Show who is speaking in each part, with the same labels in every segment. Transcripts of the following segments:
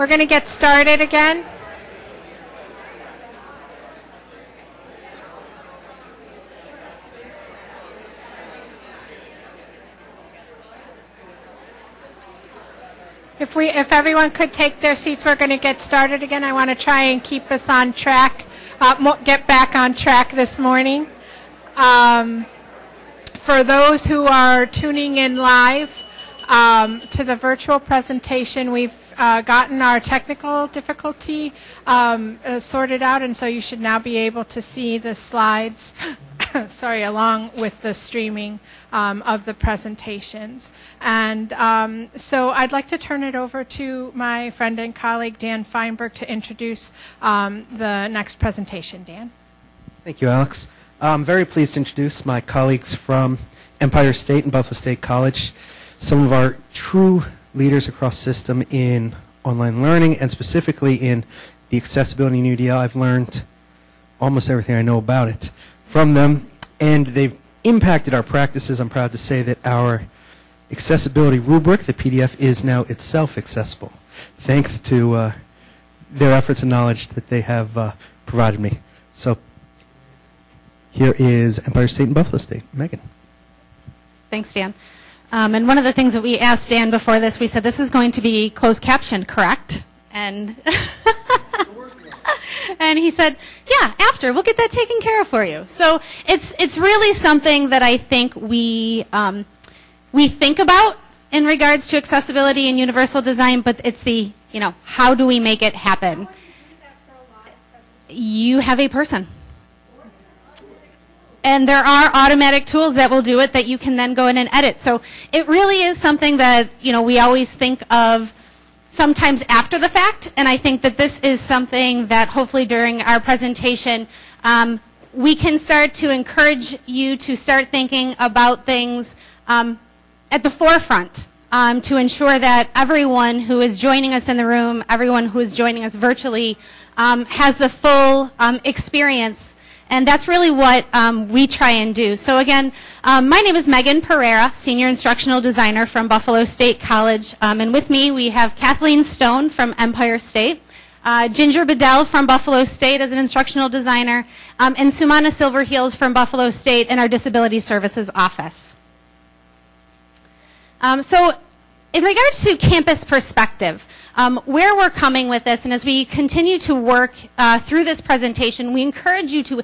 Speaker 1: We're going to get started again. If we, if everyone could take their seats, we're going to get started again. I want to try and keep us on track, uh, get back on track this morning. Um, for those who are tuning in live um, to the virtual presentation, we've uh, gotten our technical difficulty um, uh, sorted out, and so you should now be able to see the slides. sorry, along with the streaming um, of the presentations. And um, so I'd like to turn it over to my friend and colleague Dan Feinberg to introduce um, the next presentation. Dan.
Speaker 2: Thank you, Alex. I'm very pleased to introduce my colleagues from Empire State and Buffalo State College, some of our true leaders across system in online learning and specifically in the accessibility in UDL. I've learned almost everything I know about it from them, and they've impacted our practices. I'm proud to say that our accessibility rubric, the PDF, is now itself accessible, thanks to uh, their efforts and knowledge that they have uh, provided me. So here is Empire State and Buffalo State. Megan.
Speaker 3: Thanks, Dan. Um, and one of the things that we asked Dan before this, we said this is going to be closed captioned, correct? And and he said, "Yeah, after we'll get that taken care of for you." So it's it's really something that I think we um, we think about in regards to accessibility and universal design, but it's the you know how do we make it happen? You have a person. And there are automatic tools that will do it that you can then go in and edit. So it really is something that, you know, we always think of sometimes after the fact, and I think that this is something that hopefully during our presentation um, we can start to encourage you to start thinking about things um, at the forefront um, to ensure that everyone who is joining us in the room, everyone who is joining us virtually, um, has the full um, experience and that's really what um, we try and do. So again, um, my name is Megan Pereira, Senior Instructional Designer from Buffalo State College. Um, and with me, we have Kathleen Stone from Empire State. Uh, Ginger Bedell from Buffalo State as an instructional designer, um, and Sumana Silverheels from Buffalo State in our Disability Services Office. Um, so in regards to campus perspective, um, where we're coming with this, and as we continue to work uh, through this presentation, we encourage you to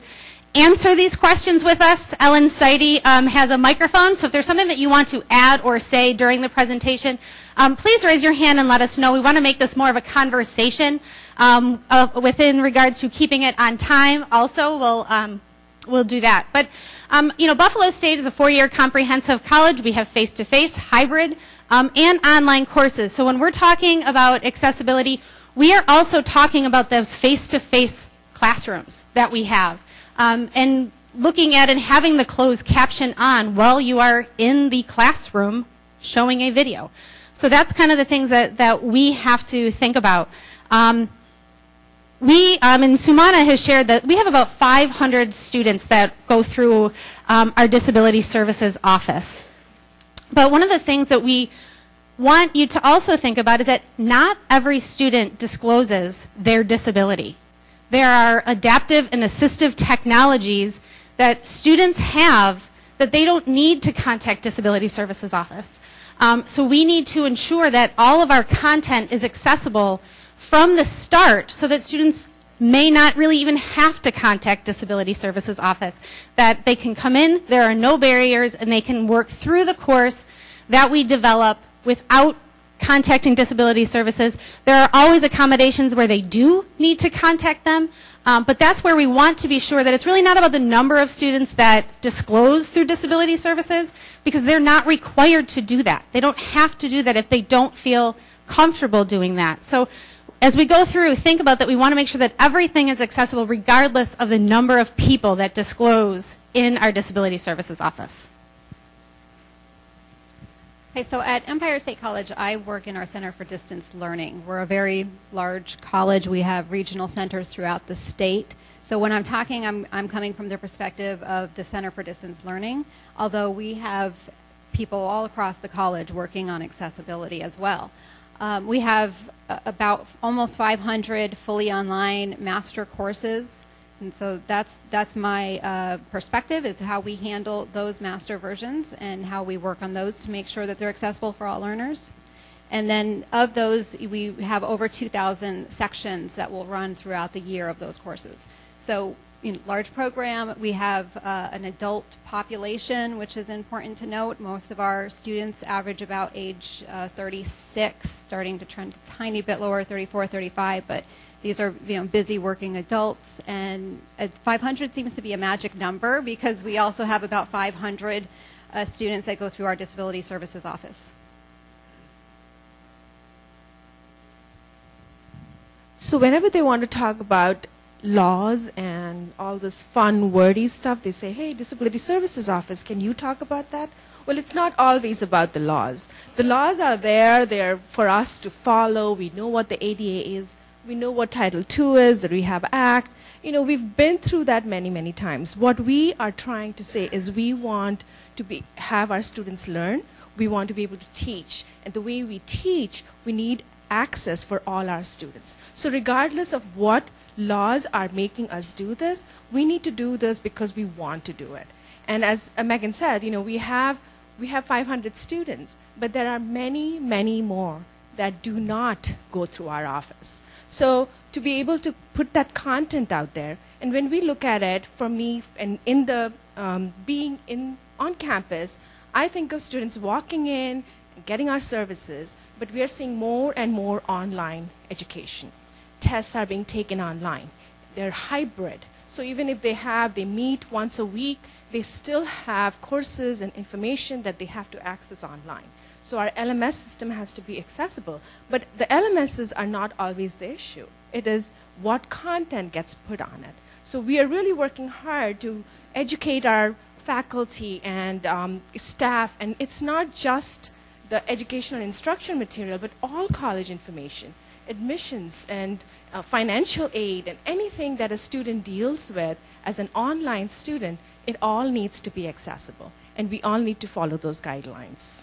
Speaker 3: answer these questions with us. Ellen Seide um, has a microphone, so if there's something that you want to add or say during the presentation, um, please raise your hand and let us know. We want to make this more of a conversation um, uh, within regards to keeping it on time. Also, we'll um, we'll do that. But um, you know, Buffalo State is a four-year comprehensive college. We have face-to-face, hybrid um, and online courses. So when we're talking about accessibility, we are also talking about those face-to-face classrooms that we have. Um, and looking at and having the closed caption on while you are in the classroom showing a video. So that's kind of the things that, that we have to think about. Um, we, um, and Sumana has shared that we have about 500 students that go through um, our disability services office. But one of the things that we want you to also think about is that not every student discloses their disability. There are adaptive and assistive technologies that students have that they don't need to contact Disability Services Office. Um, so we need to ensure that all of our content is accessible from the start so that students may not really even have to contact Disability Services Office. That they can come in, there are no barriers, and they can work through the course that we develop without contacting disability services. There are always accommodations where they do need to contact them, um, but that's where we want to be sure that it's really not about the number of students that disclose through disability services because they're not required to do that. They don't have to do that if they don't feel comfortable doing that. So as we go through, think about that we want to make sure that everything is accessible regardless of the number of people that disclose in our disability services office.
Speaker 4: Okay, so at Empire State College, I work in our Center for Distance Learning. We're a very large college. We have regional centers throughout the state. So when I'm talking, I'm, I'm coming from the perspective of the Center for Distance Learning, although we have people all across the college working on accessibility as well. Um, we have uh, about almost 500 fully online master courses. And so that's that's my uh, perspective is how we handle those master versions and how we work on those to make sure that they're accessible for all learners. And then of those, we have over 2,000 sections that will run throughout the year of those courses. So in large program, we have uh, an adult population, which is important to note. Most of our students average about age uh, 36, starting to trend a tiny bit lower, 34, 35, but these are you know, busy working adults. And uh, 500 seems to be a magic number because we also have about 500 uh, students that go through our disability services office.
Speaker 5: So whenever they want to talk about laws and all this fun, wordy stuff, they say, hey, Disability Services Office, can you talk about that? Well, it's not always about the laws. The laws are there, they're for us to follow. We know what the ADA is, we know what Title II is, the Rehab Act. You know, we've been through that many, many times. What we are trying to say is we want to be, have our students learn, we want to be able to teach. And the way we teach, we need access for all our students. So regardless of what laws are making us do this. We need to do this because we want to do it. And as Megan said, you know, we have we have 500 students, but there are many, many more that do not go through our office. So to be able to put that content out there, and when we look at it, for me, and in the um, being in on campus, I think of students walking in, getting our services, but we are seeing more and more online education tests are being taken online. They're hybrid. So even if they have, they meet once a week, they still have courses and information that they have to access online. So our LMS system has to be accessible. But the LMSs are not always the issue. It is what content gets put on it. So we are really working hard to educate our faculty and um, staff. And it's not just the educational instruction material, but all college information admissions and uh, financial aid and anything that a student deals with as an online student, it all needs to be accessible. And we all need to follow those guidelines.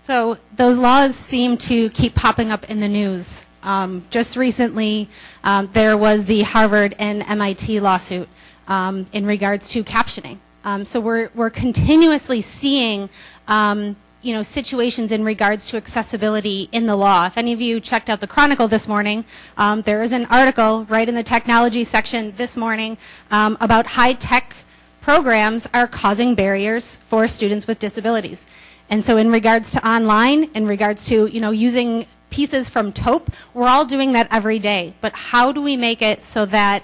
Speaker 3: So those laws seem to keep popping up in the news. Um, just recently, um, there was the Harvard and MIT lawsuit um, in regards to captioning. Um, so we're, we're continuously seeing um, you know, situations in regards to accessibility in the law. If any of you checked out the Chronicle this morning, um, there is an article right in the technology section this morning um, about high-tech programs are causing barriers for students with disabilities. And so in regards to online, in regards to, you know, using pieces from TOPE, we're all doing that every day. But how do we make it so that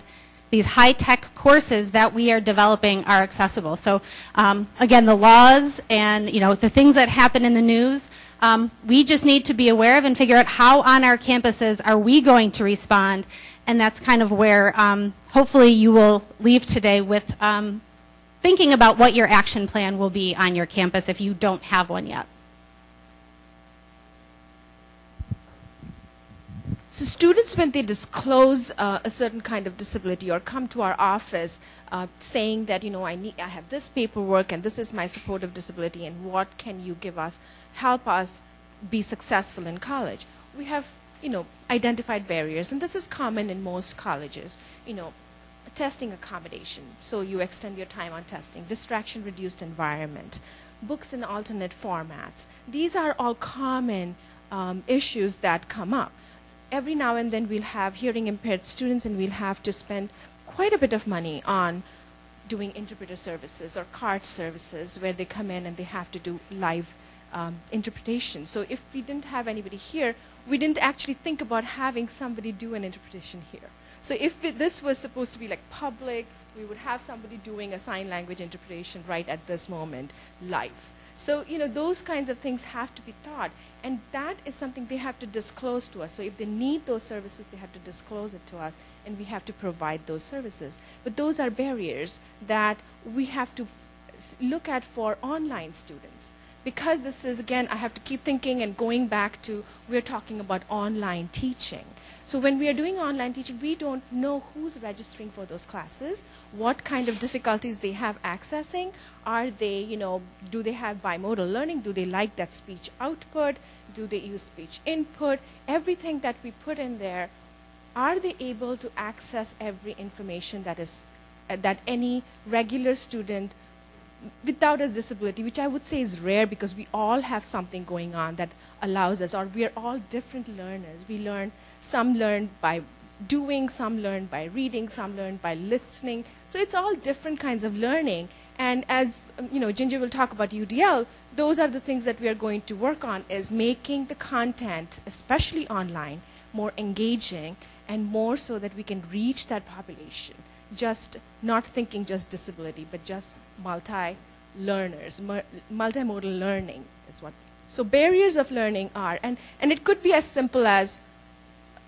Speaker 3: these high-tech courses that we are developing are accessible. So um, again, the laws and you know the things that happen in the news, um, we just need to be aware of and figure out how on our campuses are we going to respond. And that's kind of where um, hopefully you will leave today with um, thinking about what your action plan will be on your campus if you don't have one yet.
Speaker 5: So students, when they disclose uh, a certain kind of disability or come to our office uh, saying that, you know, I, need, I have this paperwork and this is my supportive disability and what can you give us, help us be successful in college, we have, you know, identified barriers. And this is common in most colleges, you know, testing accommodation. So you extend your time on testing, distraction reduced environment, books in alternate formats. These are all common um, issues that come up every now and then we'll have hearing impaired students and we'll have to spend quite a bit of money on doing interpreter services or CART services where they come in and they have to do live um, interpretation. So if we didn't have anybody here, we didn't actually think about having somebody do an interpretation here. So if it, this was supposed to be like public, we would have somebody doing a sign language interpretation right at this moment, live. So, you know, those kinds of things have to be taught. And that is something they have to disclose to us. So if they need those services, they have to disclose it to us, and we have to provide those services. But those are barriers that we have to look at for online students. Because this is, again, I have to keep thinking and going back to, we're talking about online teaching. So when we are doing online teaching, we don't know who's registering for those classes, what kind of difficulties they have accessing. Are they, you know, do they have bimodal learning? Do they like that speech output? Do they use speech input? Everything that we put in there, are they able to access every information that is uh, that any regular student without a disability, which I would say is rare because we all have something going on that allows us, or we are all different learners. We learn, some learn by doing, some learn by reading, some learn by listening. So it's all different kinds of learning. And as um, you know, Ginger will talk about UDL. Those are the things that we are going to work on: is making the content, especially online, more engaging and more so that we can reach that population just not thinking just disability, but just multi learners, multimodal learning is what. So barriers of learning are, and, and it could be as simple as,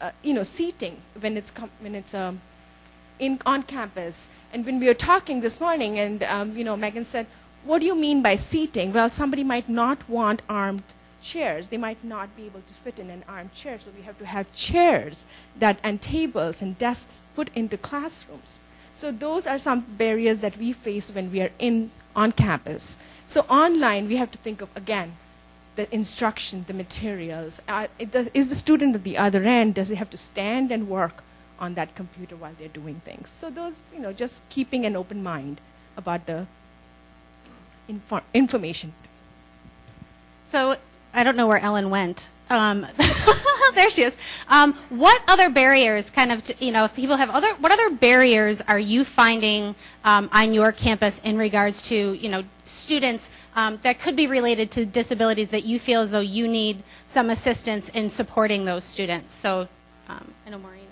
Speaker 5: uh, you know, seating when it's when it's um, in on campus. And when we were talking this morning, and um, you know, Megan said, "What do you mean by seating?" Well, somebody might not want armed chairs. They might not be able to fit in an armed chair, so we have to have chairs that and tables and desks put into classrooms. So those are some barriers that we face when we are in on campus. So online, we have to think of again the instruction, the materials. Uh, is the student at the other end? Does he have to stand and work on that computer while they're doing things? So those, you know, just keeping an open mind about the infor- information.
Speaker 3: So I don't know where Ellen went. Um, there she is. Um, what other barriers, kind of, you know, if people have other, what other barriers are you finding um, on your campus in regards to, you know, students um, that could be related to disabilities that you feel as though you need some assistance in supporting those students? So, um, I know Maureen.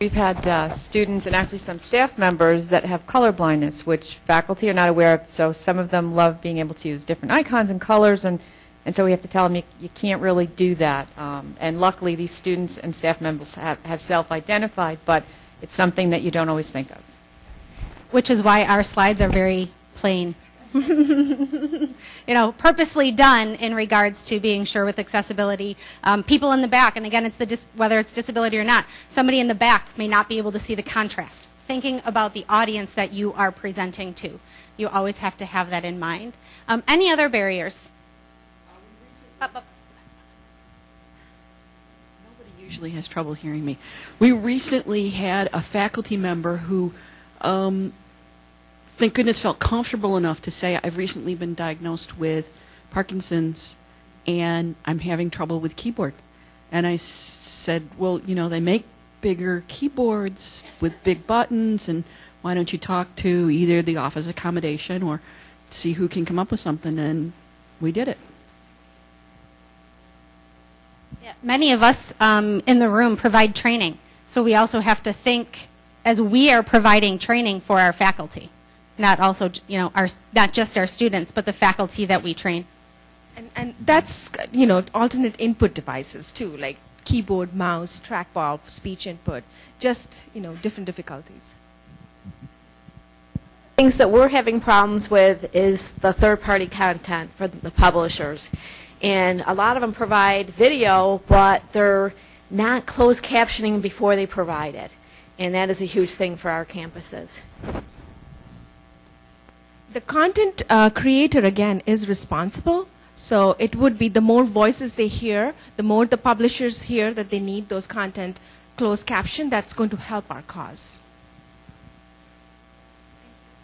Speaker 6: We've had uh, students and actually some staff members that have color blindness, which faculty are not aware of. So some of them love being able to use different icons and colors, and, and so we have to tell them you, you can't really do that. Um, and luckily, these students and staff members have, have self-identified, but it's something that you don't always think of.
Speaker 3: which is why our slides are very plain. you know, purposely done in regards to being sure with accessibility. Um, people in the back, and again, it's the whether it's disability or not, somebody in the back may not be able to see the contrast. Thinking about the audience that you are presenting to, you always have to have that in mind. Um, any other barriers? Up, up.
Speaker 7: Nobody usually has trouble hearing me. We recently had a faculty member who, um, thank goodness, felt comfortable enough to say, I've recently been diagnosed with Parkinson's and I'm having trouble with keyboard. And I said, Well, you know, they make bigger keyboards with big buttons, and why don't you talk to either the office accommodation or see who can come up with something? And we did it.
Speaker 3: Yeah, Many of us um, in the room provide training, so we also have to think as we are providing training for our faculty, not also you know our not just our students, but the faculty that we train.
Speaker 5: And, and that's, you know, alternate input devices too, like keyboard, mouse, trackball, speech input, just, you know, different difficulties.
Speaker 8: things that we're having problems with is the third-party content for the publishers. And a lot of them provide video, but they're not closed captioning before they provide it. And that is a huge thing for our campuses.
Speaker 5: The content uh, creator, again, is responsible. So it would be the more voices they hear, the more the publishers hear that they need those content closed caption, that's going to help our cause.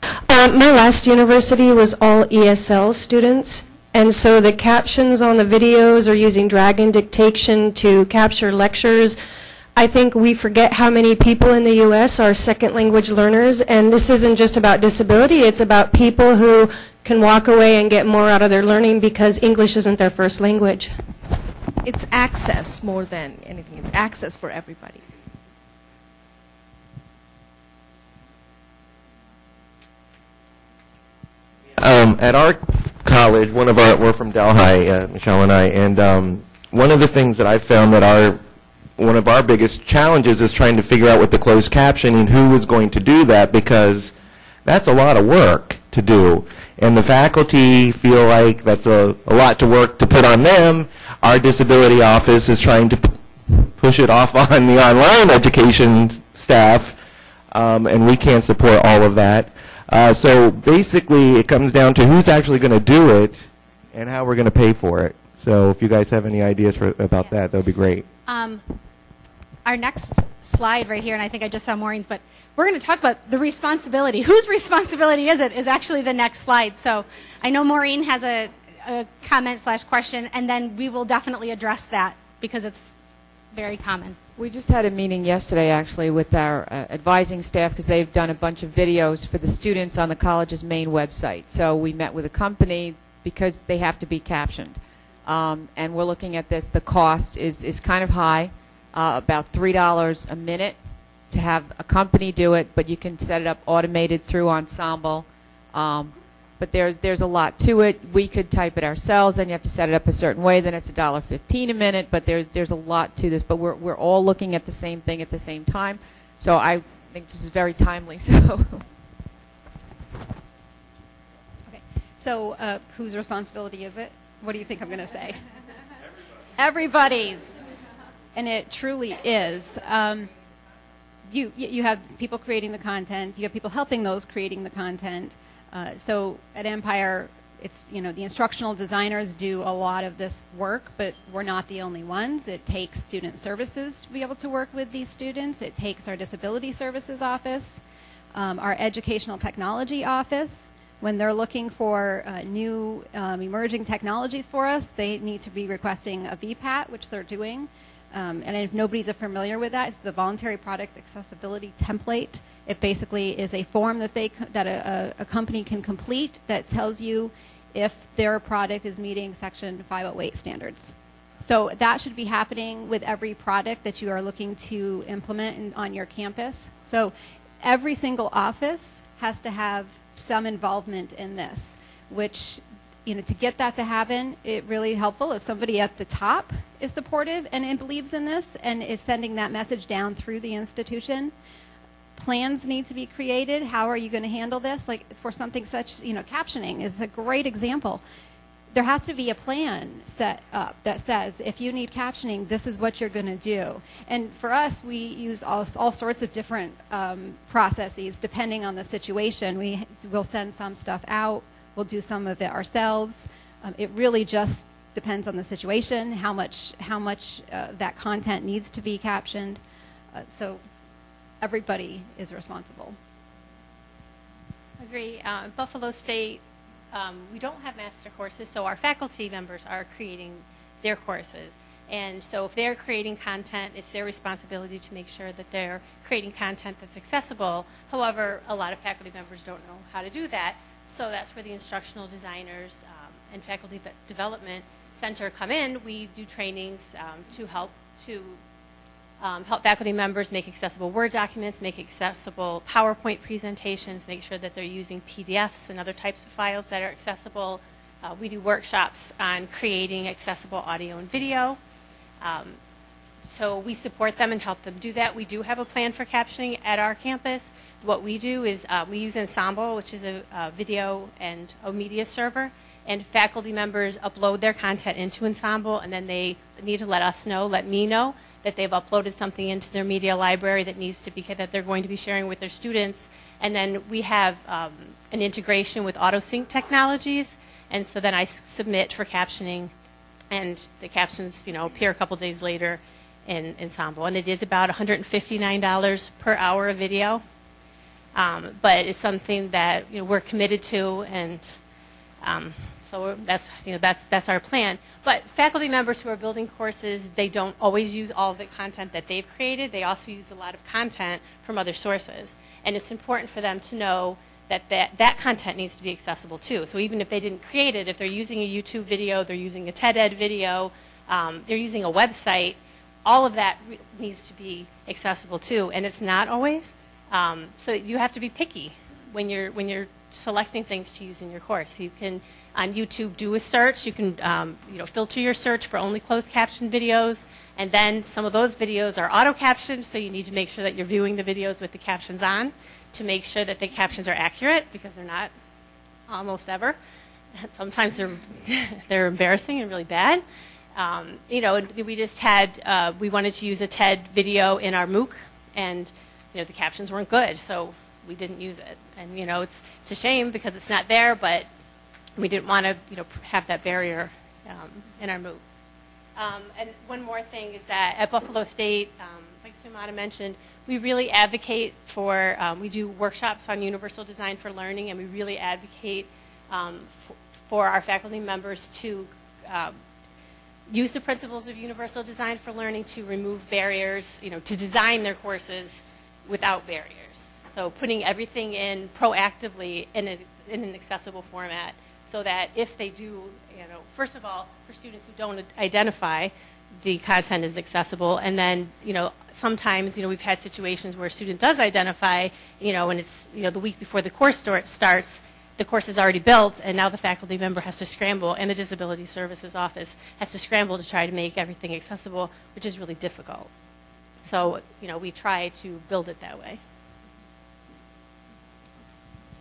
Speaker 9: Uh, my last university was all ESL students, and so the captions on the videos are using Dragon dictation to capture lectures. I think we forget how many people in the U.S. are second language learners, and this isn't just about disability, it's about people who can walk away and get more out of their learning because English isn't their first language.
Speaker 5: It's access more than anything, it's access for everybody.
Speaker 10: Um, at our college, one of our, we're from Delhi, uh, Michelle and I, and um, one of the things that I found that our, one of our biggest challenges is trying to figure out with the closed captioning who is going to do that because that's a lot of work to do. and the faculty feel like that's a, a lot to work to put on them, our disability office is trying to p- push it off on the online education staff, um, and we can't support all of that. Uh, so basically, it comes down to who's actually going to do it and how we're going to pay for it. So if you guys have any ideas for, about that, that would be great.
Speaker 3: Um, our next slide right here, and I think I just saw Maureen's, but we're going to talk about the responsibility. Whose responsibility is it? Is actually the next slide. So I know Maureen has a, a comment slash question, and then we will definitely address that because it's very common.
Speaker 6: We just had a meeting yesterday, actually, with our uh, advising staff because they've done a bunch of videos for the students on the college's main website. So we met with a company because they have to be captioned. Um, and we're looking at this. The cost is, is kind of high, uh, about $3 a minute to have a company do it, but you can set it up automated through Ensemble. Um, but there's there's a lot to it. We could type it ourselves, and you have to set it up a certain way. Then it's a dollar fifteen a minute. But there's there's a lot to this. But we're we're all looking at the same thing at the same time. So I think this is very timely. So
Speaker 4: Okay. So, uh, whose responsibility is it? What do you think I'm going to say? Everybody's. And it truly is. Um, you, you have people creating the content. You have people helping those creating the content. Uh, so at Empire, it's you know the instructional designers do a lot of this work, but we're not the only ones. It takes student services to be able to work with these students. It takes our disability services office, um, our educational technology office. When they're looking for uh, new um, emerging technologies for us, they need to be requesting a VPAT, which they're doing. Um, and if nobody's familiar with that, it's the Voluntary Product Accessibility Template. It basically is a form that they that a, a, company can complete that tells you if their product is meeting Section 508 standards. So that should be happening with every product that you are looking to implement in, on your campus. So every single office has to have some involvement in this, which you know to get that to happen, it really helpful if somebody at the top is supportive and, and believes in this and is sending that message down through the institution. Plans need to be created. How are you going to handle this? Like for something such, you know, captioning is a great example there has to be a plan set up that says if you need captioning, this is what you're going to do. And for us, we use all, all sorts of different um, processes depending on the situation. We will send some stuff out, we'll do some of it ourselves. Um, it really just depends on the situation, how much how much uh, that content needs to be captioned. Uh, so everybody is responsible.
Speaker 11: Agree. Uh, Buffalo State, um, we don't have master courses, so our faculty members are creating their courses. And so if they're creating content, it's their responsibility to make sure that they're creating content that's accessible. However, a lot of faculty members don't know how to do that. So that's where the instructional designers um, and faculty development center come in. We do trainings um, to help to um, help faculty members make accessible Word documents, make accessible PowerPoint presentations, make sure that they're using PDFs and other types of files that are accessible. Uh, we do workshops on creating accessible audio and video. Um, so we support them and help them do that. We do have a plan for captioning at our campus. What we do is uh, we use Ensemble, which is a, a video and a media server, and faculty members upload their content into Ensemble, and then they need to let us know, let me know, that they've uploaded something into their media library that needs to be that they're going to be sharing with their students. And then we have um, an integration with AutoSync technologies, and so then I submit for captioning, and the captions, you know, appear a couple days later in Ensemble, and it is about $159 per hour of video. Um, but it's something that you know, we're committed to, and um, so that's you know that's that's our plan. But faculty members who are building courses, they don't always use all the content that they've created. They also use a lot of content from other sources, and it's important for them to know that that, that content needs to be accessible too. So even if they didn't create it, if they're using a YouTube video, they're using a TED Ed video, um, they're using a website, all of that needs to be accessible too, and it's not always. Um, so you have to be picky when you're when you're selecting things to use in your course. You can on YouTube do a search. You can um, you know filter your search for only closed caption videos, and then some of those videos are auto captioned. So you need to make sure that you're viewing the videos with the captions on to make sure that the captions are accurate because they're not almost ever. Sometimes they're they're embarrassing and really bad. Um, you know, we just had uh, we wanted to use a TED video in our MOOC, and you know the captions weren't good, so we didn't use it. And you know, it's it's a shame because it's not there, but we didn't want to you know have that barrier um, in our MOOC. Um, and one more thing is that at Buffalo State, um, like Sumana mentioned, we really advocate for, um, we do workshops on universal design for learning, and we really advocate um, for, for our faculty members to use the principles of universal design for learning to remove barriers, you know, to design their courses without barriers. So putting everything in proactively in, a, in an accessible format so that if they do, you know, first of all, for students who don't identify, the content is accessible. And then, you know, sometimes, you know, we've had situations where a student does identify, you know, and it's, you know, the week before the course start, starts, the course is already built, and now the faculty member has to scramble, and the Disability Services Office has to scramble to try to make everything accessible, which is really difficult. So, you know, we try to build it that way.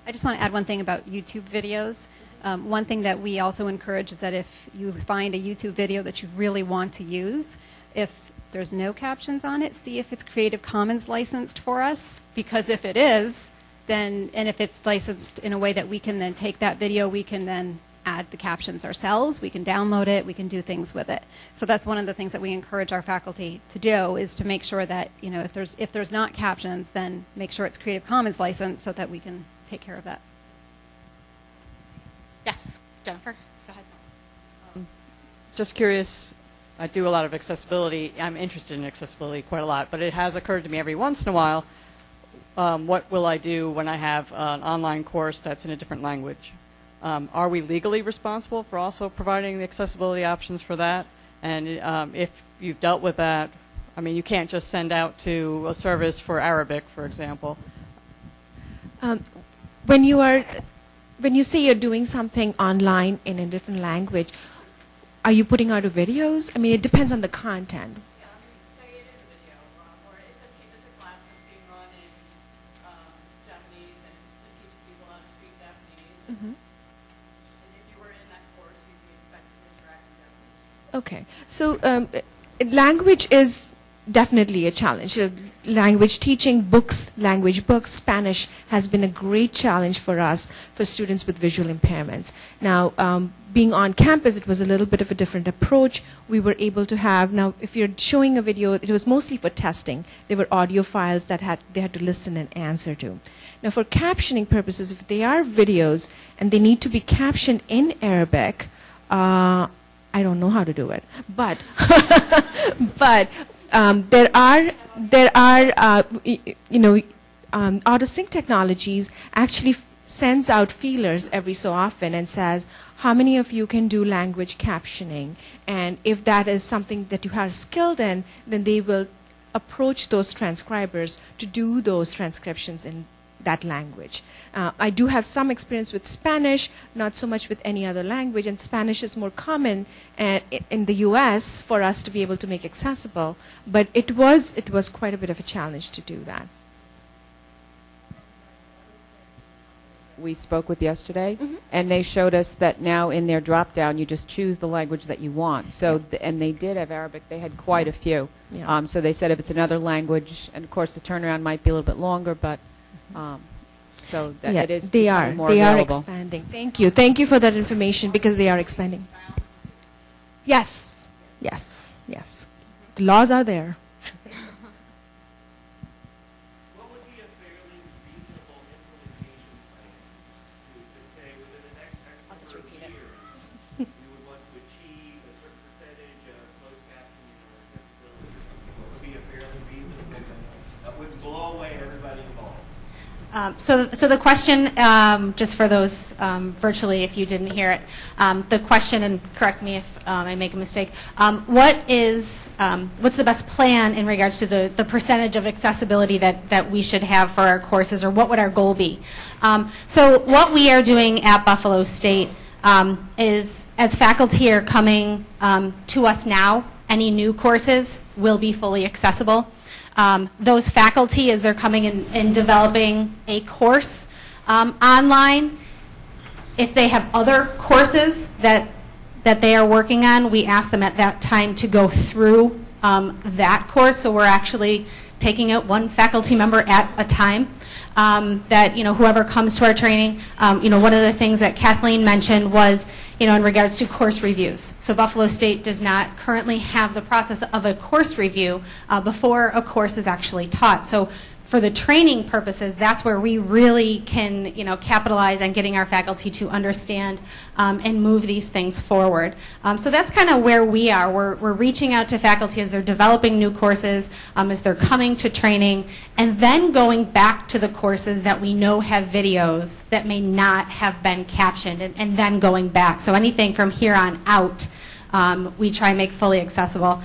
Speaker 4: I just want to add one thing about YouTube videos. Um, one thing that we also encourage is that if you find a YouTube video that you really want to use, if there's no captions on it, see if it's Creative Commons licensed for us. Because if it is, then, and if it's licensed in a way that we can then take that video, we can then add the captions ourselves. We can download it. We can do things with it. So that's one of the things that we encourage our faculty to do is to make sure that you know if there's if there's not captions, then make sure it's Creative Commons licensed so that we can take care of that.
Speaker 11: Yes, Jennifer, go ahead.
Speaker 12: Um, just curious, I do a lot of accessibility. I'm interested in accessibility quite a lot, but it has occurred to me every once in a while, um, what will I do when I have an online course that's in a different language? Um, are we legally responsible for also providing the accessibility options for that? And um, if you've dealt with that, I mean, you can't just send out to a service for Arabic, for example.
Speaker 5: Um, when you are, when you say you're doing something online in a different language, are you putting out videos? I mean, it depends on the content. Okay, so um, language is definitely a challenge. Language teaching, books, language books, Spanish has been a great challenge for us for students with visual impairments. Now, um, being on campus, it was a little bit of a different approach. We were able to have now, if you're showing a video, it was mostly for testing. There were audio files that had they had to listen and answer to. Now, for captioning purposes, if they are videos and they need to be captioned in Arabic. Uh, I don't know how to do it, but but um, there are there are uh, you know um, auto sync technologies actually sends out feelers every so often and says how many of you can do language captioning, and if that is something that you are skilled in, then they will approach those transcribers to do those transcriptions in that language. Uh, I do have some experience with Spanish, not so much with any other language, and Spanish is more common uh, in the U.S. for us to be able to make accessible. But it was it was quite a bit of a challenge to do that.
Speaker 6: We spoke with yesterday,
Speaker 5: Mm-hmm.
Speaker 6: and they showed us that now in their drop down, you just choose the language that you want. So, th- and they did have Arabic. They had quite a few.
Speaker 5: Yeah.
Speaker 6: Um, so they said if it's another language, and of course the turnaround might be a little bit longer, but um, so that
Speaker 5: Yeah,
Speaker 6: it is
Speaker 5: they are
Speaker 6: more
Speaker 5: they are expanding. Thank you, thank you for that information because they are expanding. Yes, yes, yes. The laws are there.
Speaker 10: What would be a fairly reasonable implementation plan to, to say within the next X number of years, we would want to achieve a certain percentage of closed captioning or accessibility? What would be a fairly reasonable plan that wouldn't blow away everybody involved?
Speaker 3: Um, so, so the question, um, just for those um, virtually, if you didn't hear it, um, the question, and correct me if um, I make a mistake, um, what is, what's the best plan in regards to the, the percentage of accessibility that, that we should have for our courses, or what would our goal be? So what we are doing at Buffalo State is, as faculty are coming to us now, any new courses will be fully accessible. Um, those faculty, as they're coming in and developing a course um, online, If they have other courses that, that they are working on, we ask them at that time to go through um, that course. So we're actually taking it one faculty member at a time. Um, that you know whoever comes to our training, um, you know one of the things that Kathleen mentioned was you know in regards to course reviews. So Buffalo State does not currently have the process of a course review uh, before a course is actually taught. So for the training purposes, that's where we really can, you know, capitalize on getting our faculty to understand um, and move these things forward. Um, so that's kind of where we are. We're, we're reaching out to faculty as they're developing new courses, um, as they're coming to training, and then going back to the courses that we know have videos that may not have been captioned, and, and then going back. So anything from here on out, um, we try and make fully accessible.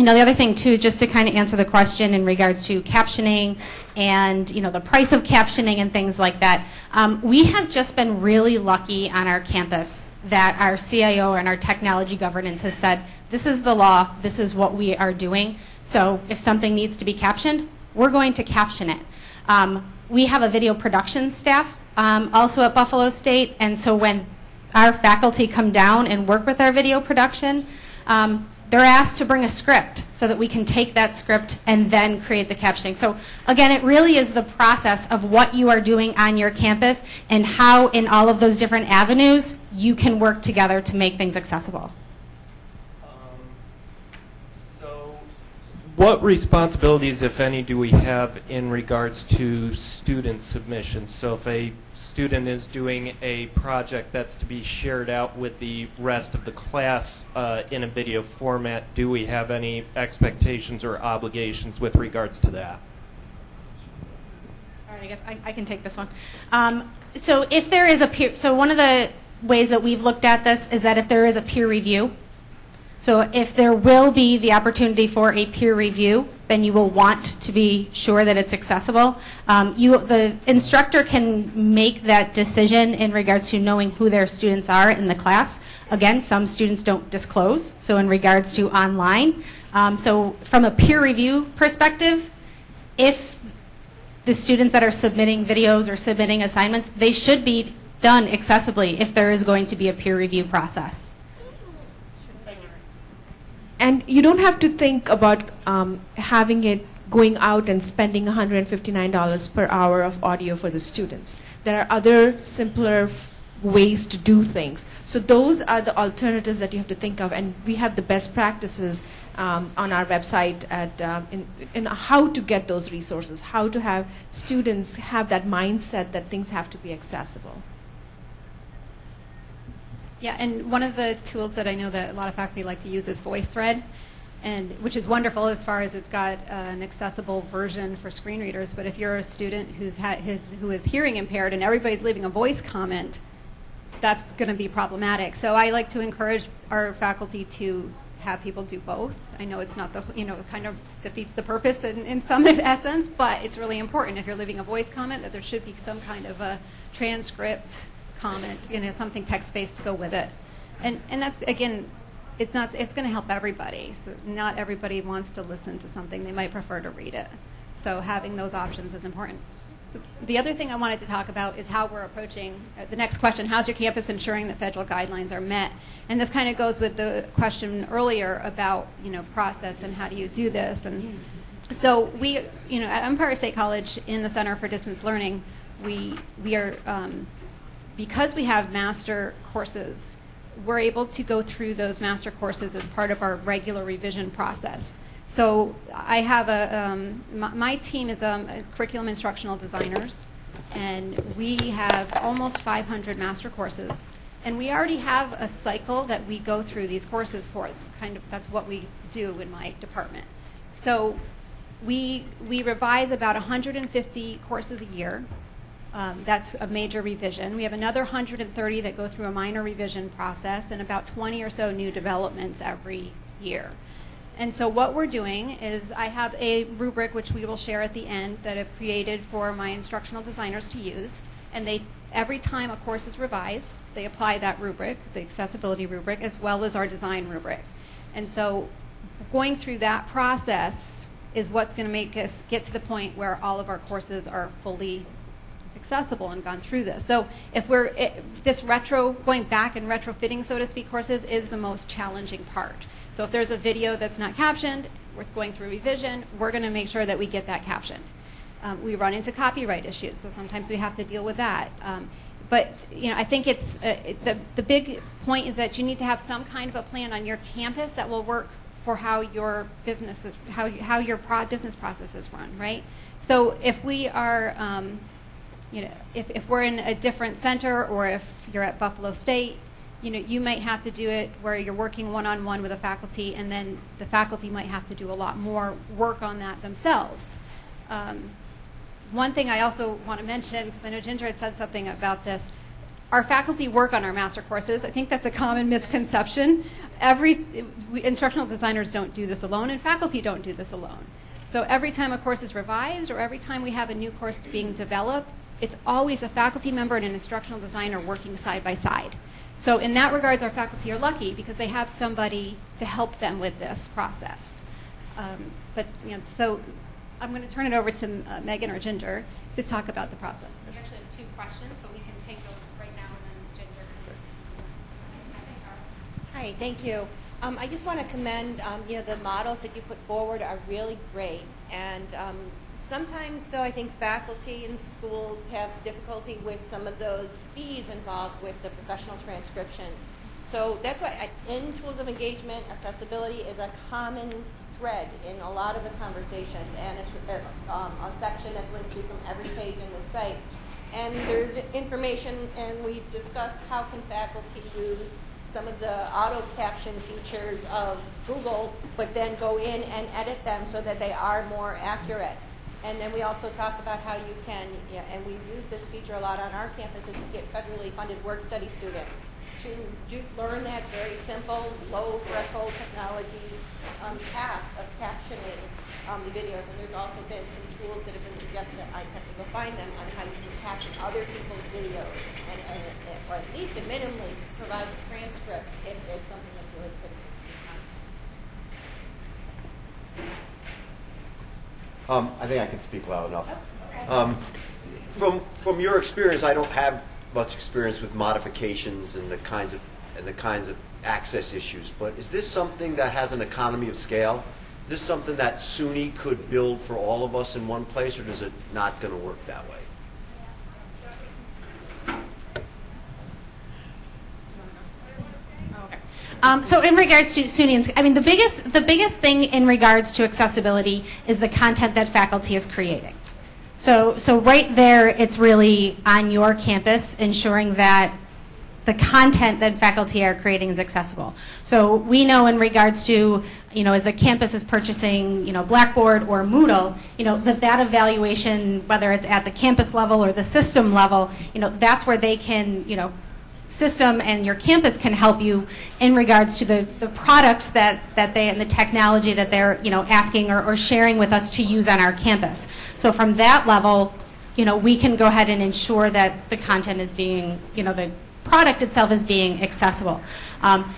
Speaker 3: Um, you know, the other thing too, just to kind of answer the question in regards to captioning and you know the price of captioning and things like that, um, we have just been really lucky on our campus that our CIO and our technology governance has said this is the law, this is what we are doing. So if something needs to be captioned, we're going to caption it. Um, we have a video production staff um, also at Buffalo State, and so when our faculty come down and work with our video production. They're asked to bring a script so that we can take that script and then create the captioning. So again, it really is the process of what you are doing on your campus and how in all of those different avenues you can work together to make things accessible.
Speaker 13: What responsibilities, if any, do we have in regards to student submissions? So if a student is doing a project that's to be shared out with the rest of the class uh, in a video format, do we have any expectations or obligations with regards to that?
Speaker 3: All right, I guess I, I can take this one. Um, so if there is a peer, so one of the ways that we've looked at this is that if there is a peer review, so if there will be the opportunity for a peer review, then you will want to be sure that it's accessible. Um, you, the instructor can make that decision in regards to knowing who their students are in the class. Again, some students don't disclose, so in regards to online. Um, so from a peer review perspective, if the students that are submitting videos or submitting assignments, they should be done accessibly if there is going to be a peer review process.
Speaker 5: And you don't have to think about um, having it going out and spending $159 per hour of audio for the students. There are other simpler ways to do things. So those are the alternatives that you have to think of, and we have the best practices um, on our website at um, in, in how to get those resources, how to have students have that mindset that things have to be accessible.
Speaker 4: Yeah, and one of the tools that I know that a lot of faculty like to use is VoiceThread, and which is wonderful as far as it's got uh, an accessible version for screen readers. But if you're a student who's his, who is hearing impaired and everybody's leaving a voice comment, that's going to be problematic. So I like to encourage our faculty to have people do both. I know it's not the you know kind of defeats the purpose in, in some essence, but it's really important if you're leaving a voice comment that there should be some kind of a transcript comment, you know, something text-based to go with it. And, and that's, again, it's, not, it's going to help everybody. So not everybody wants to listen to something. They might prefer to read it. So having those options is important. The other thing I wanted to talk about is how we're approaching uh, the next question how's your campus ensuring that federal guidelines are met? And this kind of goes with the question earlier about you know process and how do you do this. And so we, you know, at Empire State College in the Center for Distance Learning, we, we are um, because we have master courses, we're able to go through those master courses as part of our regular revision process. So I have a, um, my, my, team is um, curriculum instructional designers, and we have almost 500 master courses. And we already have a cycle that we go through these courses for. It's kind of, that's what we do in my department. So we, we revise about 150 courses a year. Um, that's a major revision. We have another 130 that go through a minor revision process and about 20 or so new developments every year. And so what we're doing is I have a rubric which we will share at the end that I've created for my instructional designers to use. And they every time a course is revised, they apply that rubric, the accessibility rubric, as well as our design rubric. And so going through that process is what's going to make us get to the point where all of our courses are fully accessible and gone through this. So if we're, it, this retro, going back and retrofitting, so to speak, courses is the most challenging part. So if there's a video that's not captioned, it's going through revision, we're going to make sure that we get that captioned. Um, we run into copyright issues, so sometimes we have to deal with that. Um, but you know, I think it's uh, the the big point is that you need to have some kind of a plan on your campus that will work for how your business is, how how your pro- business processes run, right? So if we are um, you know, if, if we're in a different center or if you're at Buffalo State, you know, you might have to do it where you're working one-on-one with a faculty and then the faculty might have to do a lot more work on that themselves. Um, one thing I also want to mention, because I know Ginger had said something about this, our faculty work on our master courses. I think that's a common misconception. Every we, instructional designers don't do this alone, and faculty don't do this alone. So every time a course is revised, or every time we have a new course being developed, it's always a faculty member and an instructional designer working side by side. So in that regards, our faculty are lucky because they have somebody to help them with this process. Um, but you know, so I'm going to turn it over to uh, Megan or Ginger to talk about the process.
Speaker 3: We actually have two questions, so we can take those right now and then Ginger.
Speaker 14: Hi, thank you. Um, I just want to commend, um, you know, the models that you put forward are really great. And um, sometimes, though, I think faculty in schools have difficulty with some of those fees involved with the professional transcriptions. So that's why in tools of engagement, accessibility is a common thread in a lot of the conversations, and it's a, um, a section that's linked to from every page in the site. And there's information, and we've discussed how can faculty use some of the auto caption features of Google, but then go in and edit them so that they are more accurate. And then we also talk about how you can, yeah, and we use this feature a lot on our campuses to get federally funded work study students to do, learn that very simple, low threshold technology um, task of captioning um, the videos. And there's also been some tools that have been suggested, I have to go find them, on how you can caption other people's videos, and, and it- or at least minimally provide transcripts if it's something that's really critical.
Speaker 15: Um, I think I can speak loud enough. Um, from from your experience, I don't have much experience with modifications and the kinds of and the kinds of access issues. But is this something that has an economy of scale? Is this something that SUNY could build for all of us in one place, or does it not going to work that way?
Speaker 3: Um, so in regards to SUNY, I mean the biggest the biggest thing in regards to accessibility is the content that faculty is creating. So so right there, it's really on your campus ensuring that the content that faculty are creating is accessible. So we know in regards to, you know, as the campus is purchasing, you know, Blackboard or Moodle, you know, that that evaluation, whether it's at the campus level or the system level, you know, that's where they can, you know, system and your campus can help you in regards to the, the products that, that they and the technology that they're you know asking or, or sharing with us to use on our campus. So from that level, you know, we can go ahead and ensure that the content is being, you know, the product itself is being accessible. Um,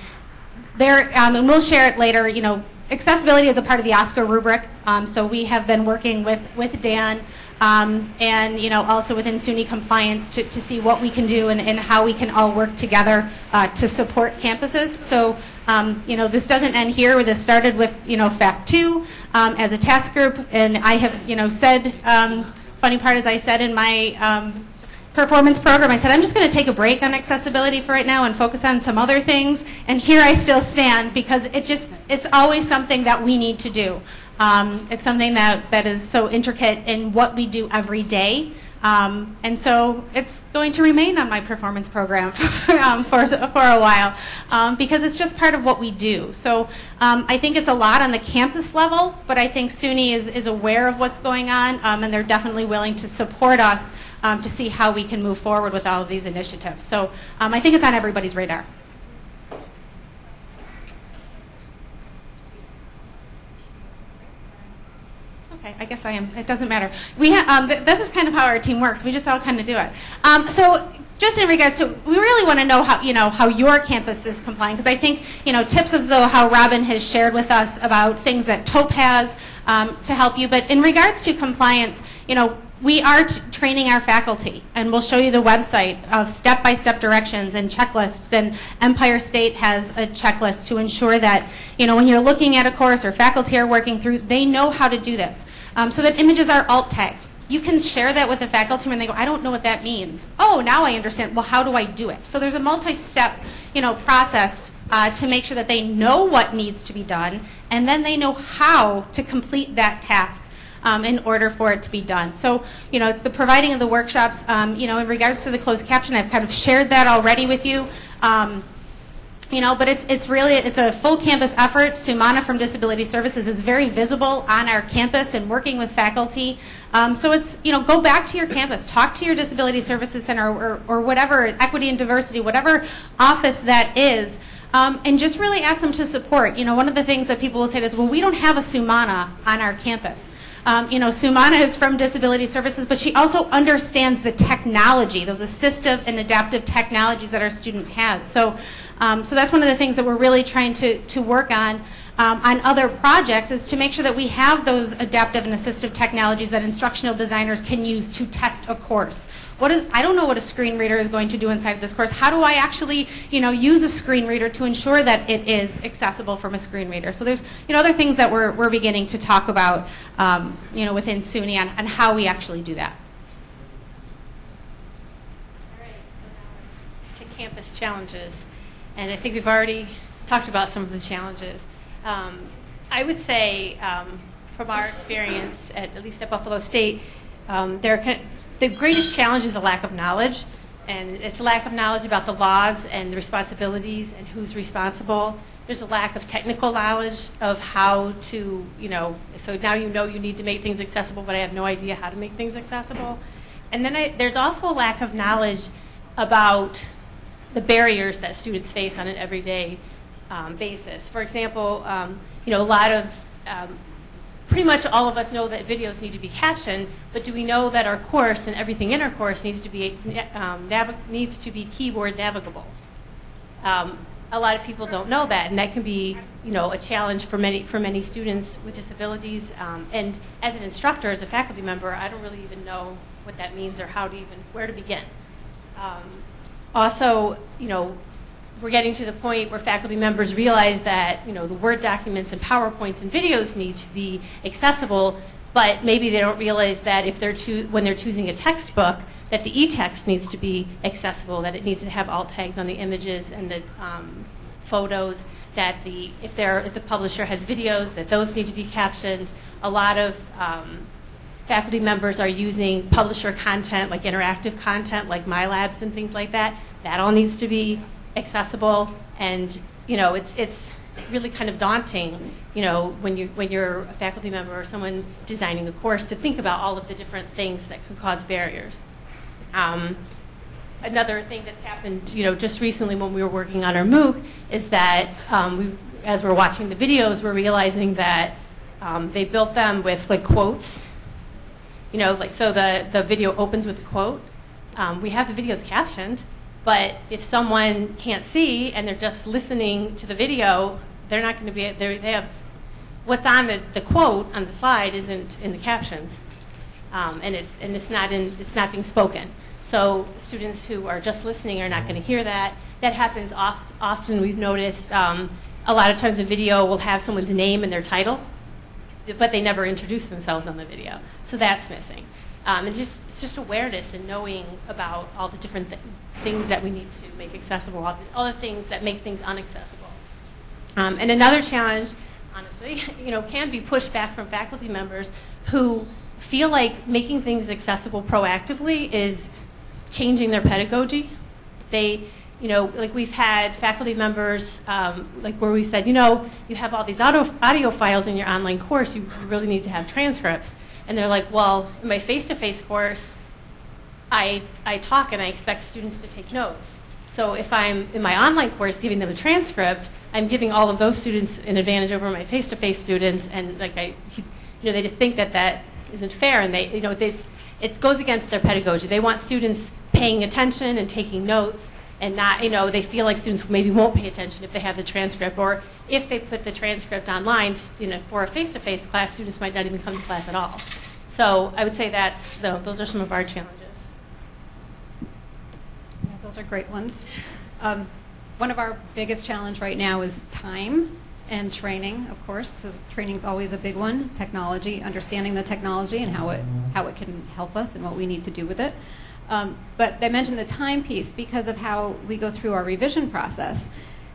Speaker 3: there, um, and we'll share it later, you know, accessibility is a part of the OSCQR rubric. Um, so we have been working with, with Dan um, and, you know, also within SUNY compliance to, to see what we can do and, and how we can all work together uh, to support campuses. So, um, you know, this doesn't end here. This started with, you know, FACT 2 um, as a task group. And I have, you know, said, um, funny part is I said in my um, performance program, I said, I'm just going to take a break on accessibility for right now and focus on some other things. And here I still stand because it just, it's always something that we need to do. Um, it's something that, that is so intricate in what we do every day. Um, and so it's going to remain on my performance program um, for, for a while um, because it's just part of what we do. So um, I think it's a lot on the campus level, but I think SUNY is, is aware of what's going on um, and they're definitely willing to support us to see how we can move forward with all of these initiatives. So I think it's on everybody's radar. Okay, I guess I am. It doesn't matter. We um, th- this is kind of how our team works. We just all kind of do it. Um, so, just in regards to, we really want to know how you know how your campus is complying because I think you know tips as though how Robin has shared with us about things that TOPE has um, to help you. But in regards to compliance, you know we are training our faculty, and we'll show you the website of step-by-step directions and checklists. And Empire State has a checklist to ensure that, you know, when you're looking at a course or faculty are working through, they know how to do this. Um, so that images are alt tagged. You can share that with the faculty when they go, I don't know what that means. Oh, now I understand. Well, how do I do it? So there's a multi-step, you know, process uh, to make sure that they know what needs to be done, and then they know how to complete that task um, in order for it to be done. So, you know, it's the providing of the workshops. Um, you know, in regards to the closed caption, I've kind of shared that already with you. Um, you know, but it's it's really it's a full campus effort. Sumana from Disability Services is very visible on our campus and working with faculty. Um, so it's you know go back to your campus, talk to your Disability Services Center or, or whatever equity and diversity, whatever office that is. Um, and just really ask them to support. You know, one of the things that people will say is, well, we don't have a Sumana on our campus. Um, you know, Sumana is from Disability Services, but she also understands the technology, those assistive and adaptive technologies that our student has. So, um, so that's one of the things that we're really trying to, to work on um, on other projects is to make sure that we have those adaptive and assistive technologies that instructional designers can use to test a course. What is, I don't know what a screen reader is going to do inside of this course. How do I actually, you know, use a screen reader to ensure that it is accessible from a screen reader? So there's, you know, other things that we're, we're beginning to talk about, um, you know, within SUNY on, on how we actually do that.
Speaker 11: All right, to campus challenges. And I think we've already talked about some of the challenges. Um, I would say, um, from our experience, at, at least at Buffalo State, um, there the greatest challenge is a lack of knowledge. And it's a lack of knowledge about the laws and the responsibilities and who's responsible. There's a lack of technical knowledge of how to, you know, so now you know you need to make things accessible, but I have no idea how to make things accessible. And then I, there's also a lack of knowledge about the barriers that students face on an everyday um, basis. For example, um, you know, a lot of, um, pretty much all of us know that videos need to be captioned, but do we know that our course and everything in our course needs to be, um, needs to be keyboard navigable? Um, a lot of people don't know that, and that can be, you know, a challenge for many for many students with disabilities. Um, and as an instructor, as a faculty member, I don't really even know what that means or how to even where to begin. Also, you know, we're getting to the point where faculty members realize that, you know, the Word documents and PowerPoints and videos need to be accessible, but maybe they don't realize that if they're when they're choosing a textbook, that the e-text needs to be accessible, that it needs to have alt tags on the images and the um, photos, that the if, if the publisher has videos, that those need to be captioned. A lot of um, faculty members are using publisher content, like interactive content, like MyLabs and things like that. That all needs to be accessible, and you know, it's it's really kind of daunting, you know, when you when you're a faculty member or someone designing a course to think about all of the different things that could cause barriers. Um, another thing that's happened, you know, just recently when we were working on our MOOC is that um, we, as we're watching the videos, we're realizing that um, they built them with like quotes. You know, like so the the video opens with a quote. Um, we have the videos captioned, but if someone can't see and they're just listening to the video, they're not going to be. They have what's on the, the quote on the slide isn't in the captions, um, and it's and it's not in it's not being spoken. So students who are just listening are not going to hear that. That happens oft, often. We've noticed um, a lot of times a video will have someone's name and their title, but they never introduce themselves on the video. So that's missing. Um, and just it's just awareness and knowing about all the different th- things that we need to make accessible, all the, all the things that make things unaccessible. Um, and another challenge, honestly, you know, can be pushback from faculty members who feel like making things accessible proactively is changing their pedagogy. They, you know, like we've had faculty members, um, like where we said, you know, you have all these audio, audio files in your online course, you really need to have transcripts. And they're like, well, in my face-to-face course, I, I talk and I expect students to take notes. So if I'm in my online course giving them a transcript, I'm giving all of those students an advantage over my face-to-face students, and like I, you know, they just think that that isn't fair, and they, you know, they, it goes against their pedagogy. They want students paying attention and taking notes, and not, you know, they feel like students maybe won't pay attention if they have the transcript, or if they put the transcript online, you know, for a face-to-face class, students might not even come to class at all. So I would say that's, tho- those are some of our challenges.
Speaker 4: Yeah, Those are great ones. Um, One of our biggest challenge right now is time and training, of course. So is always a big one. Technology, understanding the technology and how it, how it can help us and what we need to do with it. Um, But I mentioned the timepiece because of how we go through our revision process.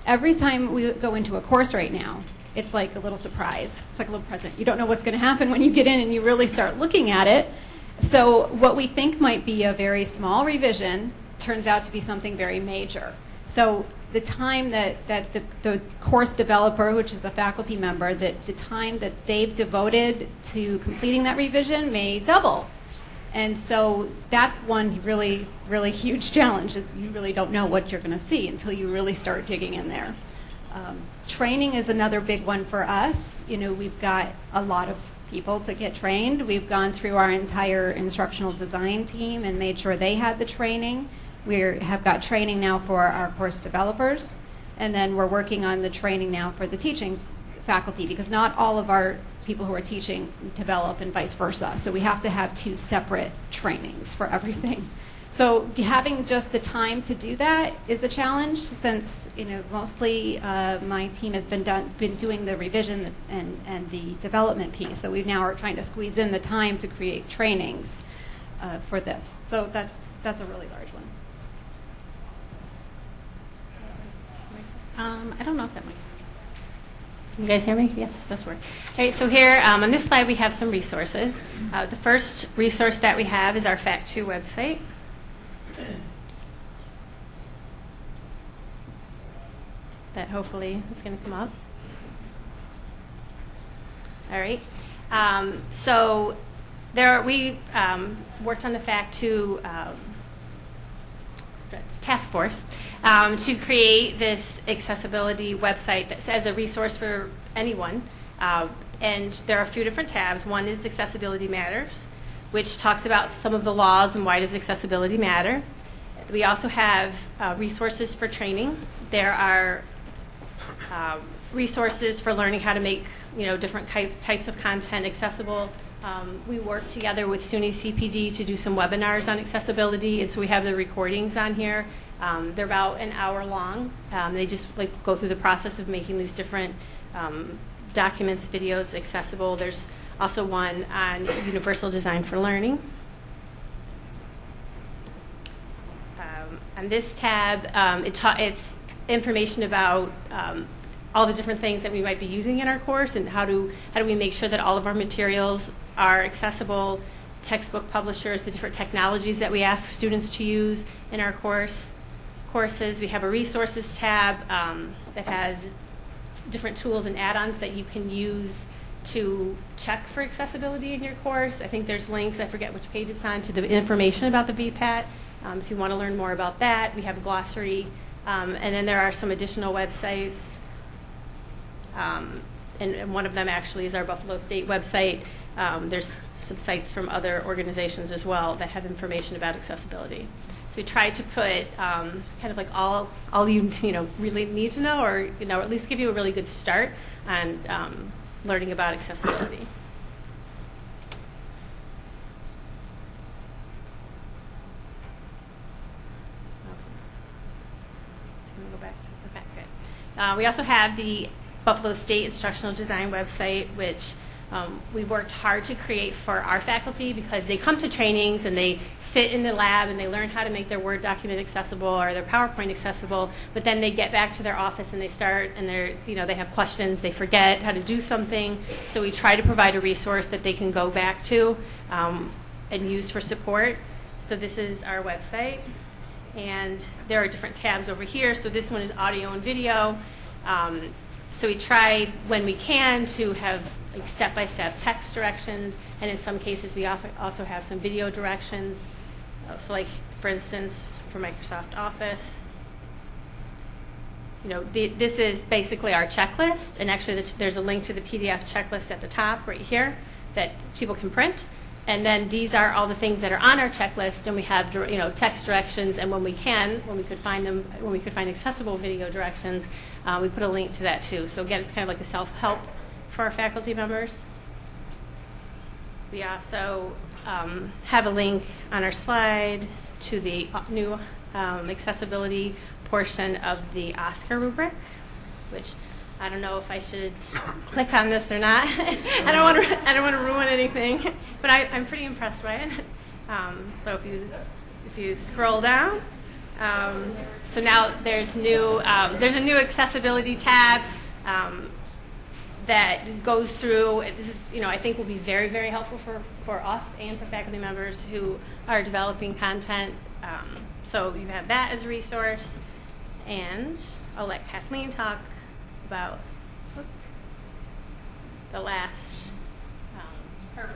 Speaker 4: Every time we go into a course right now, it's like a little surprise. It's like a little present. You don't know what's going to happen when you get in and you really start looking at it. So what we think might be a very small revision turns out to be something very major. So the time that, that the, the course developer, which is a faculty member, that the time that they've devoted to completing that revision may double. And so that's one really, really huge challenge is you really don't know what you're going to see until you really start digging in there. Um, training is another big one for us. You know, we've got a lot of people to get trained. We've gone through our entire instructional design team and made sure they had the training. We have got training now for our course developers, and then we're working on the training now for the teaching faculty because not all of our people who are teaching develop and vice versa. So we have to have two separate trainings for everything. So having just the time to do that is a challenge since you know mostly uh, my team has been done been doing the revision and, and the development piece. So we now are trying to squeeze in the time to create trainings uh, for this. So that's that's a really large one.
Speaker 11: Um, I don't know if that might. You guys hear me? Yes, does work. All right, so here um, on this slide we have some resources. Uh, the first resource that we have is our Fact2 website. That hopefully is going to come up. All right. Um, so there we um, worked on the Fact2 um, task force um, to create this accessibility website that as a resource for anyone. Uh, and there are a few different tabs. One is Accessibility Matters, which talks about some of the laws and why does accessibility matter. We also have uh, resources for training. There are um, resources for learning how to make you know different types of content accessible. Um, we work together with SUNY CPD to do some webinars on accessibility, and so we have the recordings on here. Um, they're about an hour long. Um, they just like go through the process of making these different um, documents, videos accessible. There's also one on universal design for learning. Um, on this tab, um, it it's information about all the different things that we might be using in our course and how do how do we make sure that all of our materials are accessible? Textbook publishers the different technologies that we ask students to use in our course courses. We have a resources tab um, that has different tools and add-ons that you can use to check for accessibility in your course. I think there's links i forget which page it's on to the information about the vpat um, if you want to learn more about that. We have a glossary um, and then there are some additional websites um, and, and one of them actually is our Buffalo State website. Um, there's some sites from other organizations as well that have information about accessibility. So we try to put um, kind of like all all you you know really need to know, or you know at least give you a really good start on um, learning about accessibility. Awesome. Go back to the back. Good. Uh, we also have the Buffalo State Instructional Design website, which um, we worked hard to create for our faculty because they come to trainings and they sit in the lab and they learn how to make their Word document accessible or their PowerPoint accessible, but then they get back to their office and they start and they're, you know, they have questions, they forget how to do something. So we try to provide a resource that they can go back to um, and use for support. So this is our website. And there are different tabs over here. So this one is audio and video. Um, so we try when we can to have like step-by-step text directions, and in some cases we often also have some video directions. So like, for instance, for Microsoft Office, you know, the, this is basically our checklist, and actually the, there's a link to the PDF checklist at the top right here that people can print. And then these are all the things that are on our checklist, and we have you know text directions, and when we can, when we could find them, when we could find accessible video directions, uh, we put a link to that too. So again, it's kind of like a self-help for our faculty members. We also um, have a link on our slide to the uh, new um, accessibility portion of the OSCQR rubric, which I don't know if I should click on this or not. I don't want to. I don't want to ruin anything, but I, I'm pretty impressed by it. Um, so if you if you scroll down, um, so now there's new. Um, there's a new accessibility tab. Um, that goes through. This is, you know, I think will be very, very helpful for, for us and for faculty members who are developing content. Um, so you have that as a resource, and I'll let Kathleen talk about the last. Um.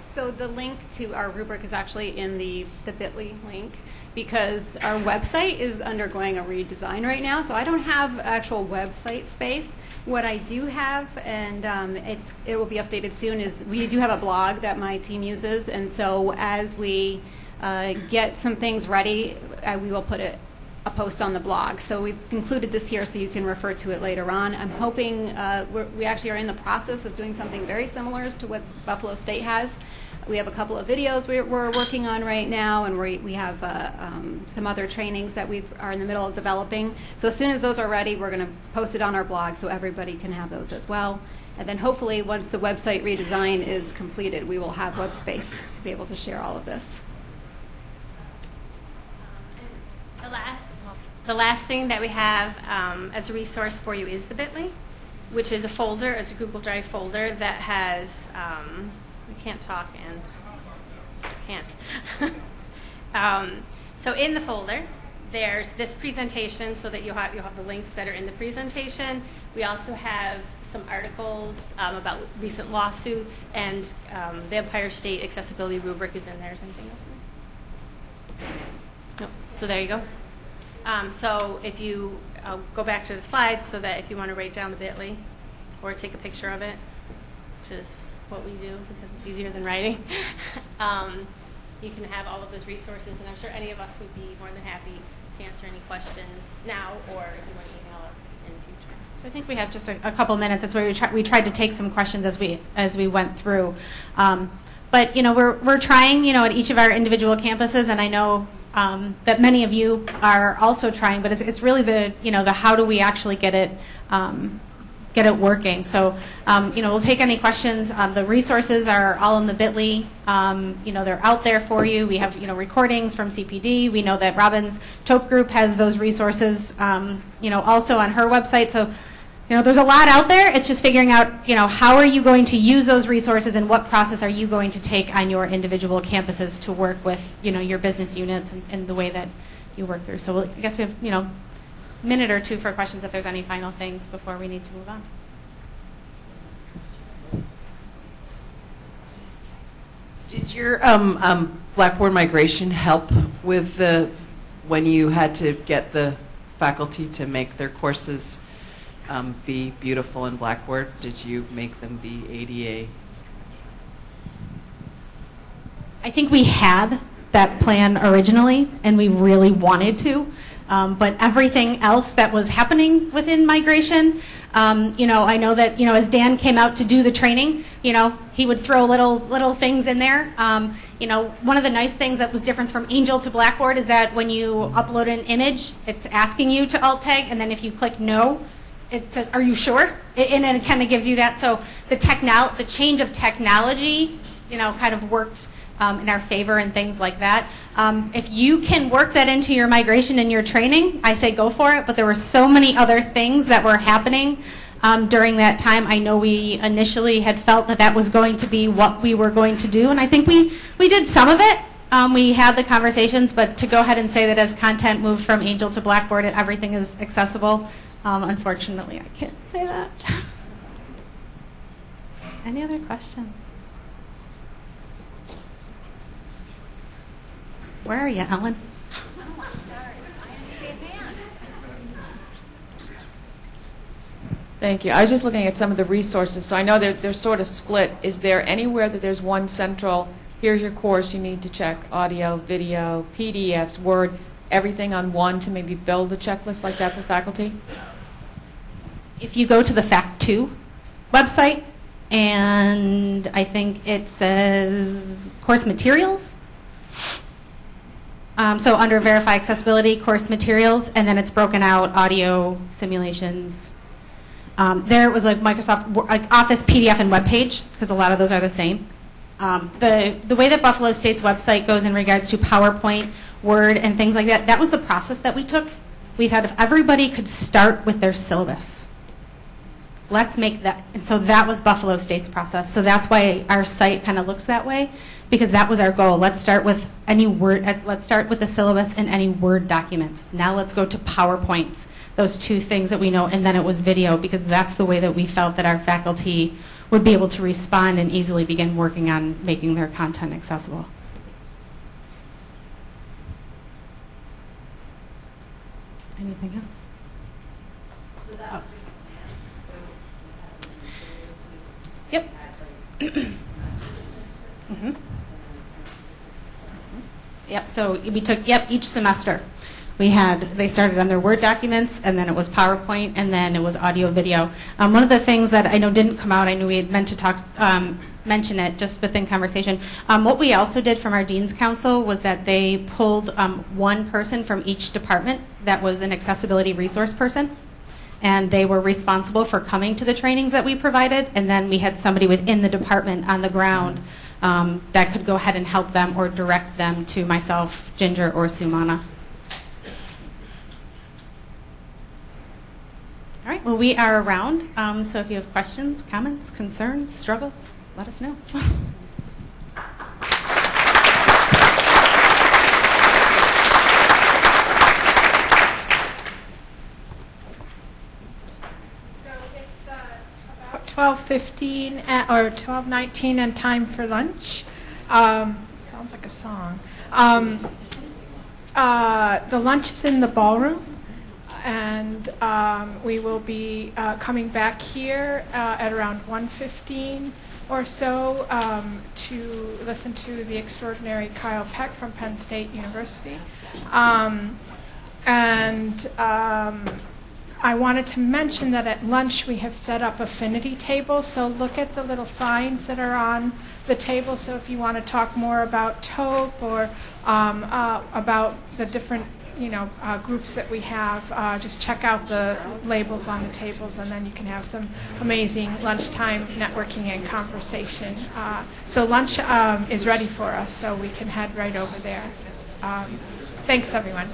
Speaker 4: So the link to our rubric is actually in the, the bit.ly link because our website is undergoing a redesign right now. So I don't have actual website space. What I do have, and um, it's it will be updated soon, is we do have a blog that my team uses, and so as we uh, get some things ready, uh, we will put it a post on the blog. So we've included this here so you can refer to it later on. I'm hoping uh, we actually are in the process of doing something very similar to what Buffalo State has. We have a couple of videos we're, we're working on right now, and we, we have uh, um, some other trainings that we are in the middle of developing. So as soon as those are ready, we're going to post it on our blog so everybody can have those as well. And then hopefully, once the website redesign is completed, we will have web space to be able to share all of this.
Speaker 11: The last, the last thing that we have um, as a resource for you is the Bitly, which is a folder, it's a Google Drive folder that has. Um, I can't talk and just can't. um, so in the folder, there's this presentation, so that you'll have you'll have the links that are in the presentation. We also have some articles um, about recent lawsuits, and um, the Empire State accessibility rubric is in there. Is anything else? No. So there you go. Um, so if you uh, go back to the slides, so that if you want to write down the Bitly or take a picture of it, which is what we do because it's easier than writing, um, you can have all of those resources. And I'm sure any of us would be more than happy to answer any questions now, or if you want to email us in future.
Speaker 3: So I think we have just a, a couple minutes. That's where we, try, we tried to take some questions as we as we went through. Um, but you know, we're we're trying, you know, at each of our individual campuses, and I know um, that many of you are also trying. But it's it's really the you know the how do we actually get it. Um, get it working. So, um, you know, we'll take any questions. Um, the resources are all in the Bitly. Um, you know, they're out there for you. We have, you know, recordings from CPD. We know that Robin's Tope Group has those resources, um, you know, also on her website. So, you know, there's a lot out there. It's just figuring out, you know, how are you going to use those resources and what process are you going to take on your individual campuses to work with, you know, your business units and, and the way that you work through. So we'll, I guess we have, you know, a minute or two for questions if there's any final things before we need to move on.
Speaker 16: Did your um, um, Blackboard migration help with the when you had to get the faculty to make their courses um, be beautiful in Blackboard? Did you make them be ADA?
Speaker 3: I think we had that plan originally, and we really wanted to. Um, but everything else that was happening within migration, um, you know, I know that you know as Dan came out to do the training, you know, he would throw little little things in there. Um, you know, one of the nice things that was different from Angel to Blackboard is that when you upload an image, it's asking you to alt tag, and then if you click no, it says, "Are you sure?" And it kind of gives you that. So the technol the change of technology, you know, kind of worked um, in our favor and things like that. Um, if you can work that into your migration and your training, I say go for it. But there were so many other things that were happening um, during that time. I know we initially had felt that that was going to be what we were going to do, and I think we, we did some of it. Um, we had the conversations, but to go ahead and say that as content moved from Angel to Blackboard everything is accessible, um, unfortunately, I can't say that. Any other questions? Where are you, Ellen?
Speaker 6: Thank you. I was just looking at some of the resources, so I know they're, they're sort of split. Is there anywhere that there's one central, here's your course, you need to check audio, video, PDFs, Word, everything on one to maybe build a checklist like that for faculty?
Speaker 3: If you go to the Fact 2 website, and I think it says course materials. Um, so under verify accessibility, course materials, and then it's broken out audio simulations. Um, there it was like Microsoft like Office PDF and web page because a lot of those are the same. Um, the the way that Buffalo State's website goes in regards to PowerPoint, Word, and things like that, that was the process that we took. We thought if everybody could start with their syllabus, let's make that. And so that was Buffalo State's process. So that's why our site kind of looks that way, because that was our goal. Let's start with any Word. uh, Let's start with the syllabus and any Word documents. Now let's go to PowerPoints. Those two things that we know, and then it was video, because that's the way that we felt that our faculty would be able to respond and easily begin working on making their content accessible. Anything else? Oh. Yep. Mhm. Yep, so we took, yep, each semester. We had, they started on their Word documents, and then it was PowerPoint, and then it was audio video. Um, one of the things that I know didn't come out, I knew we had meant to talk, um, mention it just within conversation. Um, what we also did from our Dean's Council was that they pulled um, one person from each department that was an accessibility resource person and they were responsible for coming to the trainings that we provided, and then we had somebody within the department on the ground um, that could go ahead and help them or direct them to myself, Ginger, or Sumana. All right, well, we are around, um, so if you have questions, comments, concerns, struggles, let us know.
Speaker 1: 12:15 uh, or 12:19 and time for lunch. Um, Sounds like a song. Um, uh, The lunch is in the ballroom, and um, we will be uh, coming back here uh, at around 1:15 or so um, to listen to the extraordinary Kyle Peck from Penn State University. Um, And um, I wanted to mention that at lunch we have set up affinity tables, so look at the little signs that are on the table. So if you want to talk more about TOPE or um, uh, about the different, you know, uh, groups that we have, uh, just check out the labels on the tables, and then you can have some amazing lunchtime networking and conversation. Uh, so lunch um, is ready for us, so we can head right over there. Um, thanks, everyone.